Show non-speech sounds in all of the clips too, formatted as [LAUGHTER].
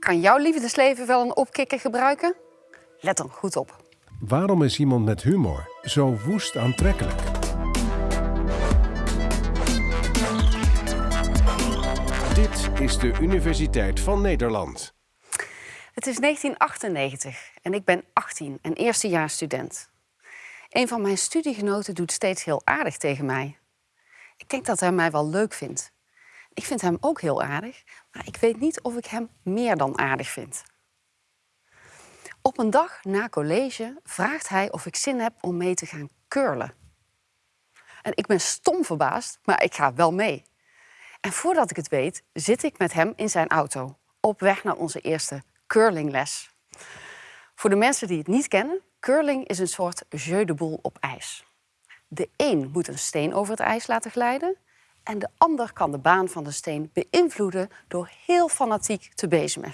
Kan jouw liefdesleven wel een opkikker gebruiken? Let dan goed op. Waarom is iemand met humor zo woest aantrekkelijk? Dit is de Universiteit van Nederland. Het is 1998 en ik ben 18 en eerstejaars student. Een van mijn studiegenoten doet steeds heel aardig tegen mij. Ik denk dat hij mij wel leuk vindt. Ik vind hem ook heel aardig, maar ik weet niet of ik hem meer dan aardig vind. Op een dag na college vraagt hij of ik zin heb om mee te gaan curlen. En ik ben stom verbaasd, maar ik ga wel mee. En voordat ik het weet, zit ik met hem in zijn auto op weg naar onze eerste curlingles. Voor de mensen die het niet kennen, curling is een soort jeu de boel op ijs. De een moet een steen over het ijs laten glijden en de ander kan de baan van de steen beïnvloeden door heel fanatiek te bezemen.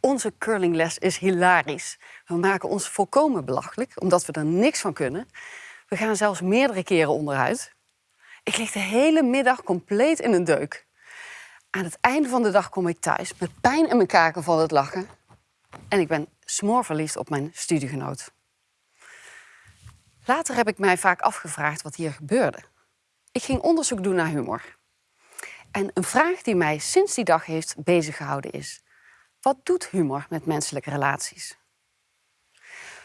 Onze curlingles is hilarisch. We maken ons volkomen belachelijk, omdat we er niks van kunnen. We gaan zelfs meerdere keren onderuit. Ik lig de hele middag compleet in een deuk. Aan het einde van de dag kom ik thuis met pijn in mijn kaken van het lachen. En ik ben smoorverliefd op mijn studiegenoot. Later heb ik mij vaak afgevraagd wat hier gebeurde. Ik ging onderzoek doen naar humor. En een vraag die mij sinds die dag heeft beziggehouden is... wat doet humor met menselijke relaties?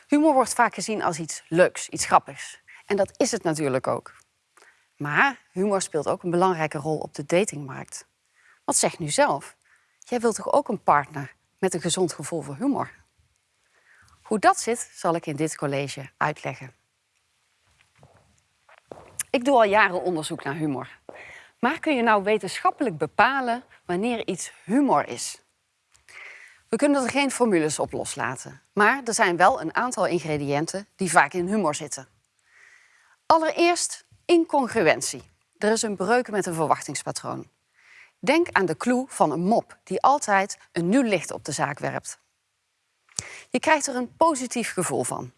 Humor wordt vaak gezien als iets leuks, iets grappigs. En dat is het natuurlijk ook. Maar humor speelt ook een belangrijke rol op de datingmarkt. Wat zeg nu zelf? Jij wilt toch ook een partner met een gezond gevoel voor humor? Hoe dat zit, zal ik in dit college uitleggen. Ik doe al jaren onderzoek naar humor. Maar kun je nou wetenschappelijk bepalen wanneer iets humor is? We kunnen er geen formules op loslaten. Maar er zijn wel een aantal ingrediënten die vaak in humor zitten. Allereerst incongruentie. Er is een breuk met een verwachtingspatroon. Denk aan de clue van een mop die altijd een nieuw licht op de zaak werpt. Je krijgt er een positief gevoel van.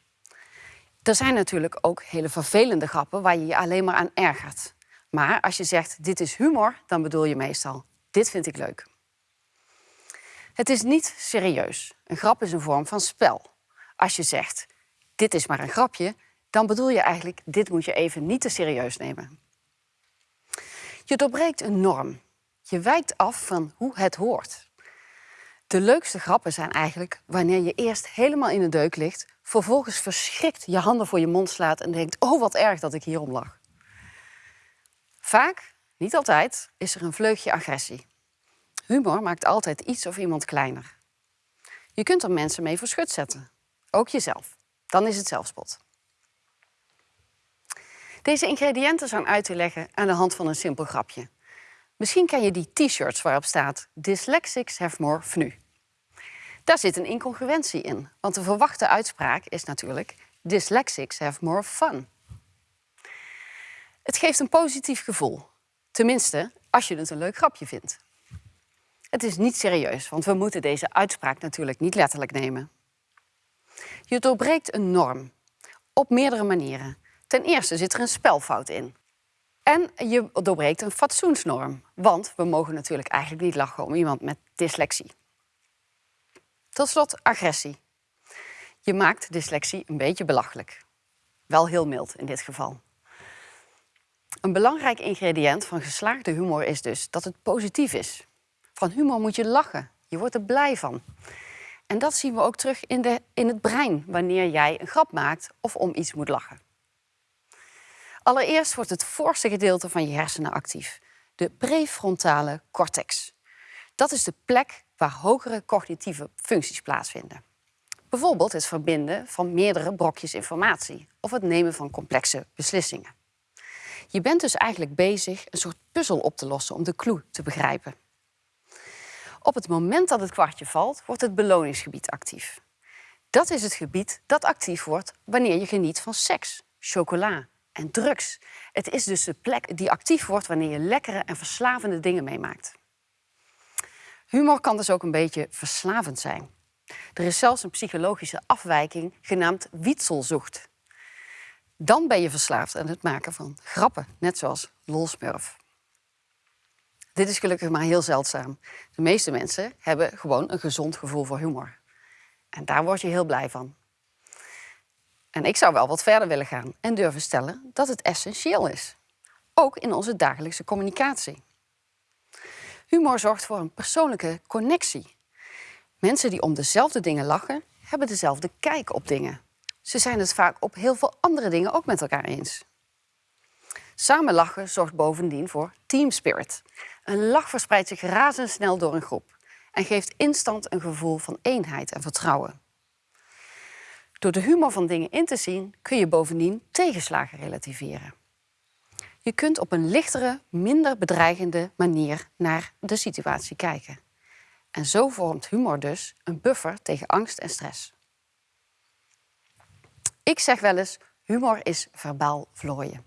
Er zijn natuurlijk ook hele vervelende grappen waar je je alleen maar aan ergert. Maar als je zegt dit is humor, dan bedoel je meestal dit vind ik leuk. Het is niet serieus. Een grap is een vorm van spel. Als je zegt dit is maar een grapje, dan bedoel je eigenlijk dit moet je even niet te serieus nemen. Je doorbreekt een norm. Je wijkt af van hoe het hoort. De leukste grappen zijn eigenlijk wanneer je eerst helemaal in de deuk ligt, vervolgens verschrikt je handen voor je mond slaat en denkt: Oh, wat erg dat ik hierom lag. Vaak, niet altijd, is er een vleugje agressie. Humor maakt altijd iets of iemand kleiner. Je kunt er mensen mee voor schut zetten, ook jezelf. Dan is het zelfspot. Deze ingrediënten zijn uit te leggen aan de hand van een simpel grapje. Misschien ken je die t-shirts waarop staat Dyslexics have more fnu. Daar zit een incongruentie in, want de verwachte uitspraak is natuurlijk Dyslexics have more fun. Het geeft een positief gevoel, tenminste als je het een leuk grapje vindt. Het is niet serieus, want we moeten deze uitspraak natuurlijk niet letterlijk nemen. Je doorbreekt een norm op meerdere manieren. Ten eerste zit er een spelfout in. En je doorbreekt een fatsoensnorm, want we mogen natuurlijk eigenlijk niet lachen om iemand met dyslexie. Tot slot agressie. Je maakt dyslexie een beetje belachelijk. Wel heel mild in dit geval. Een belangrijk ingrediënt van geslaagde humor is dus dat het positief is. Van humor moet je lachen. Je wordt er blij van. En dat zien we ook terug in, de, in het brein wanneer jij een grap maakt of om iets moet lachen. Allereerst wordt het voorste gedeelte van je hersenen actief, de prefrontale cortex. Dat is de plek waar hogere cognitieve functies plaatsvinden. Bijvoorbeeld het verbinden van meerdere brokjes informatie of het nemen van complexe beslissingen. Je bent dus eigenlijk bezig een soort puzzel op te lossen om de clue te begrijpen. Op het moment dat het kwartje valt, wordt het beloningsgebied actief. Dat is het gebied dat actief wordt wanneer je geniet van seks, chocola en drugs. Het is dus de plek die actief wordt wanneer je lekkere en verslavende dingen meemaakt. Humor kan dus ook een beetje verslavend zijn. Er is zelfs een psychologische afwijking genaamd wietselzocht. Dan ben je verslaafd aan het maken van grappen, net zoals lolsmurf. Dit is gelukkig maar heel zeldzaam. De meeste mensen hebben gewoon een gezond gevoel voor humor. En daar word je heel blij van. En ik zou wel wat verder willen gaan en durven stellen dat het essentieel is. Ook in onze dagelijkse communicatie. Humor zorgt voor een persoonlijke connectie. Mensen die om dezelfde dingen lachen, hebben dezelfde kijk op dingen. Ze zijn het vaak op heel veel andere dingen ook met elkaar eens. Samen lachen zorgt bovendien voor team spirit. Een lach verspreidt zich razendsnel door een groep en geeft instant een gevoel van eenheid en vertrouwen. Door de humor van dingen in te zien kun je bovendien tegenslagen relativeren. Je kunt op een lichtere, minder bedreigende manier naar de situatie kijken. En zo vormt humor dus een buffer tegen angst en stress. Ik zeg wel eens, humor is verbaal vlooien.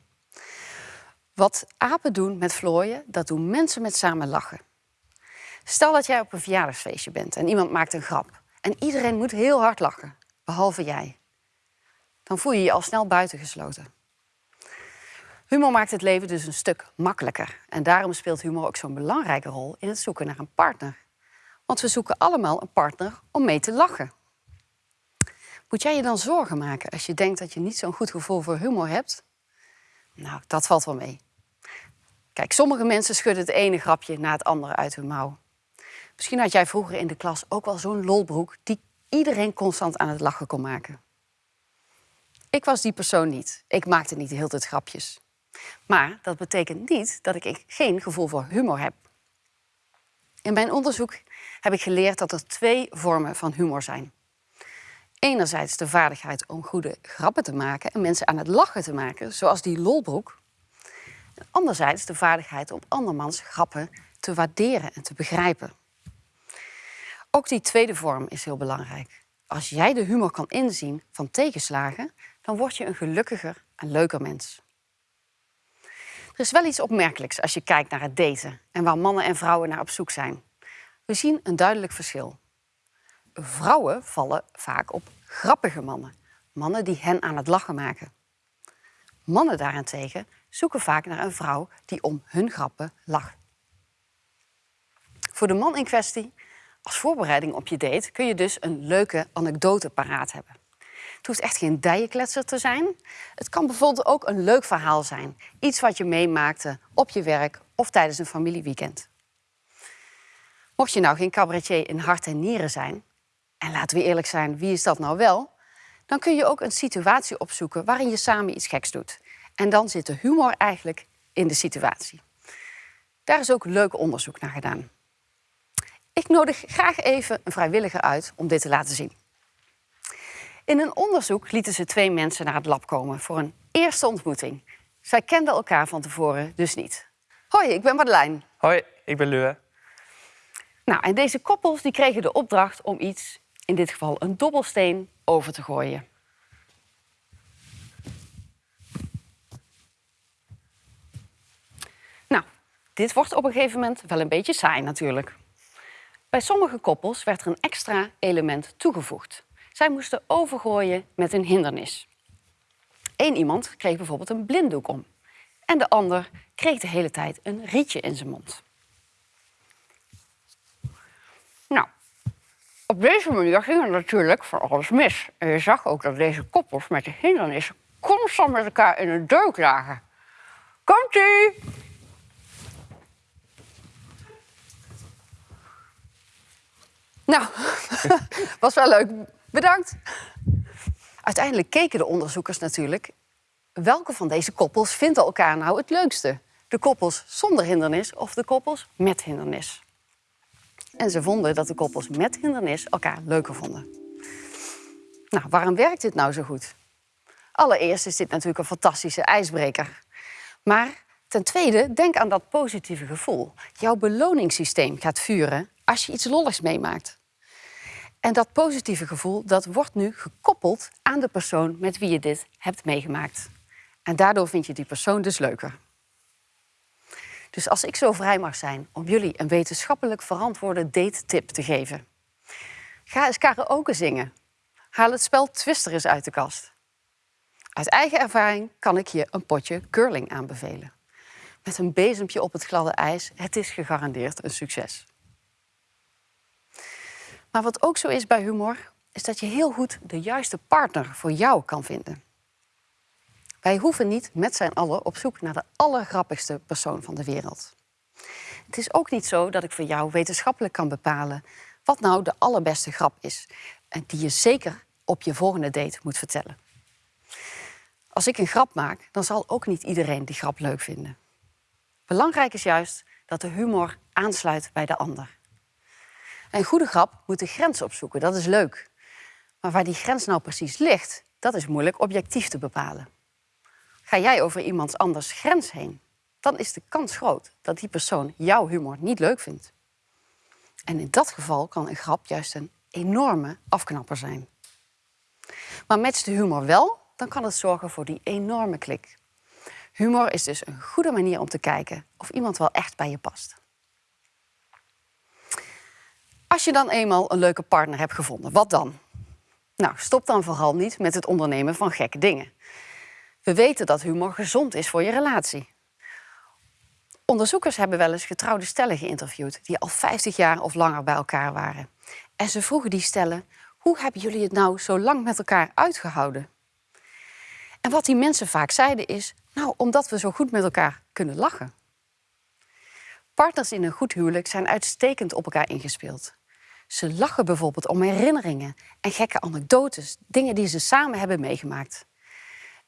Wat apen doen met vlooien, dat doen mensen met samen lachen. Stel dat jij op een verjaardagsfeestje bent en iemand maakt een grap. En iedereen moet heel hard lachen, behalve jij. Dan voel je je al snel buitengesloten. Humor maakt het leven dus een stuk makkelijker. En daarom speelt humor ook zo'n belangrijke rol in het zoeken naar een partner. Want we zoeken allemaal een partner om mee te lachen. Moet jij je dan zorgen maken als je denkt dat je niet zo'n goed gevoel voor humor hebt? Nou, dat valt wel mee. Kijk, sommige mensen schudden het ene grapje na het andere uit hun mouw. Misschien had jij vroeger in de klas ook wel zo'n lolbroek die iedereen constant aan het lachen kon maken. Ik was die persoon niet. Ik maakte niet de hele tijd grapjes. Maar dat betekent niet dat ik geen gevoel voor humor heb. In mijn onderzoek heb ik geleerd dat er twee vormen van humor zijn. Enerzijds de vaardigheid om goede grappen te maken en mensen aan het lachen te maken, zoals die lolbroek. Anderzijds de vaardigheid om andermans grappen te waarderen en te begrijpen. Ook die tweede vorm is heel belangrijk. Als jij de humor kan inzien van tegenslagen, dan word je een gelukkiger en leuker mens. Er is wel iets opmerkelijks als je kijkt naar het daten en waar mannen en vrouwen naar op zoek zijn. We zien een duidelijk verschil. Vrouwen vallen vaak op grappige mannen, mannen die hen aan het lachen maken. Mannen daarentegen zoeken vaak naar een vrouw die om hun grappen lacht. Voor de man in kwestie, als voorbereiding op je date, kun je dus een leuke anekdote paraat hebben. Het hoeft echt geen dijenkletser te zijn. Het kan bijvoorbeeld ook een leuk verhaal zijn. Iets wat je meemaakte op je werk of tijdens een familieweekend. Mocht je nou geen cabaretier in hart en nieren zijn, en laten we eerlijk zijn, wie is dat nou wel? Dan kun je ook een situatie opzoeken waarin je samen iets geks doet. En dan zit de humor eigenlijk in de situatie. Daar is ook leuk onderzoek naar gedaan. Ik nodig graag even een vrijwilliger uit om dit te laten zien. In een onderzoek lieten ze twee mensen naar het lab komen voor een eerste ontmoeting. Zij kenden elkaar van tevoren dus niet. Hoi, ik ben Madeleine. Hoi, ik ben Lue. Nou, en deze koppels die kregen de opdracht om iets, in dit geval een dobbelsteen, over te gooien. Nou, dit wordt op een gegeven moment wel een beetje saai natuurlijk. Bij sommige koppels werd er een extra element toegevoegd. Zij moesten overgooien met een hindernis. Eén iemand kreeg bijvoorbeeld een blinddoek om. En de ander kreeg de hele tijd een rietje in zijn mond. Nou, op deze manier ging er natuurlijk voor alles mis. En je zag ook dat deze koppels met de hindernis constant met elkaar in een deuk lagen. Komt-ie! Nou, [LAUGHS] was wel leuk. Bedankt. Uiteindelijk keken de onderzoekers natuurlijk welke van deze koppels vinden elkaar nou het leukste. De koppels zonder hindernis of de koppels met hindernis. En ze vonden dat de koppels met hindernis elkaar leuker vonden. Nou, waarom werkt dit nou zo goed? Allereerst is dit natuurlijk een fantastische ijsbreker. Maar ten tweede, denk aan dat positieve gevoel. Jouw beloningssysteem gaat vuren als je iets lolligs meemaakt. En dat positieve gevoel dat wordt nu gekoppeld aan de persoon met wie je dit hebt meegemaakt. En daardoor vind je die persoon dus leuker. Dus als ik zo vrij mag zijn om jullie een wetenschappelijk verantwoorde date-tip te geven. Ga eens karaoke zingen. Haal het spel Twister eens uit de kast. Uit eigen ervaring kan ik je een potje curling aanbevelen. met een bezempje op het gladde ijs. Het is gegarandeerd een succes. Maar wat ook zo is bij humor, is dat je heel goed de juiste partner voor jou kan vinden. Wij hoeven niet met z'n allen op zoek naar de allergrappigste persoon van de wereld. Het is ook niet zo dat ik voor jou wetenschappelijk kan bepalen wat nou de allerbeste grap is en die je zeker op je volgende date moet vertellen. Als ik een grap maak, dan zal ook niet iedereen die grap leuk vinden. Belangrijk is juist dat de humor aansluit bij de ander. Een goede grap moet de grens opzoeken, dat is leuk. Maar waar die grens nou precies ligt, dat is moeilijk objectief te bepalen. Ga jij over iemands anders grens heen, dan is de kans groot dat die persoon jouw humor niet leuk vindt. En in dat geval kan een grap juist een enorme afknapper zijn. Maar matcht de humor wel, dan kan het zorgen voor die enorme klik. Humor is dus een goede manier om te kijken of iemand wel echt bij je past. Als je dan eenmaal een leuke partner hebt gevonden, wat dan? Nou, stop dan vooral niet met het ondernemen van gekke dingen. We weten dat humor gezond is voor je relatie. Onderzoekers hebben wel eens getrouwde stellen geïnterviewd die al 50 jaar of langer bij elkaar waren. En ze vroegen die stellen: hoe hebben jullie het nou zo lang met elkaar uitgehouden? En wat die mensen vaak zeiden is: nou, omdat we zo goed met elkaar kunnen lachen. Partners in een goed huwelijk zijn uitstekend op elkaar ingespeeld. Ze lachen bijvoorbeeld om herinneringen en gekke anekdotes, dingen die ze samen hebben meegemaakt.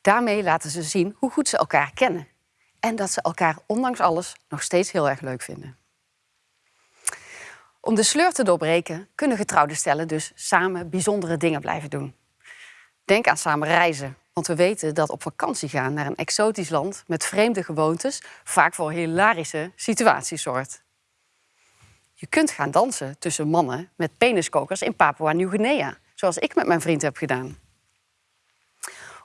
Daarmee laten ze zien hoe goed ze elkaar kennen en dat ze elkaar ondanks alles nog steeds heel erg leuk vinden. Om de sleur te doorbreken kunnen getrouwde stellen dus samen bijzondere dingen blijven doen. Denk aan samen reizen, want we weten dat op vakantie gaan naar een exotisch land met vreemde gewoontes vaak voor hilarische situaties zorgt. Je kunt gaan dansen tussen mannen met peniskokers in Papua Nieuw-Guinea, zoals ik met mijn vriend heb gedaan.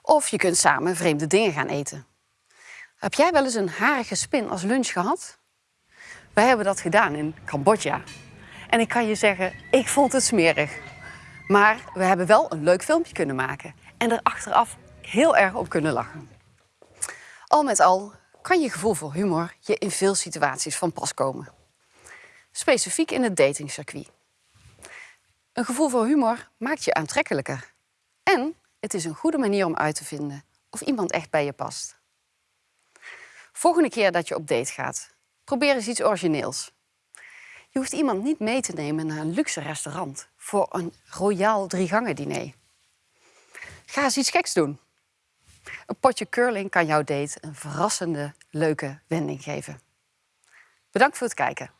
Of je kunt samen vreemde dingen gaan eten. Heb jij wel eens een harige spin als lunch gehad? Wij hebben dat gedaan in Cambodja. En ik kan je zeggen, ik vond het smerig. Maar we hebben wel een leuk filmpje kunnen maken en er achteraf heel erg op kunnen lachen. Al met al kan je gevoel voor humor je in veel situaties van pas komen. Specifiek in het datingcircuit. Een gevoel voor humor maakt je aantrekkelijker. En het is een goede manier om uit te vinden of iemand echt bij je past. Volgende keer dat je op date gaat, probeer eens iets origineels. Je hoeft iemand niet mee te nemen naar een luxe restaurant voor een royaal driegangen diner. Ga eens iets geks doen. Een potje curling kan jouw date een verrassende, leuke wending geven. Bedankt voor het kijken.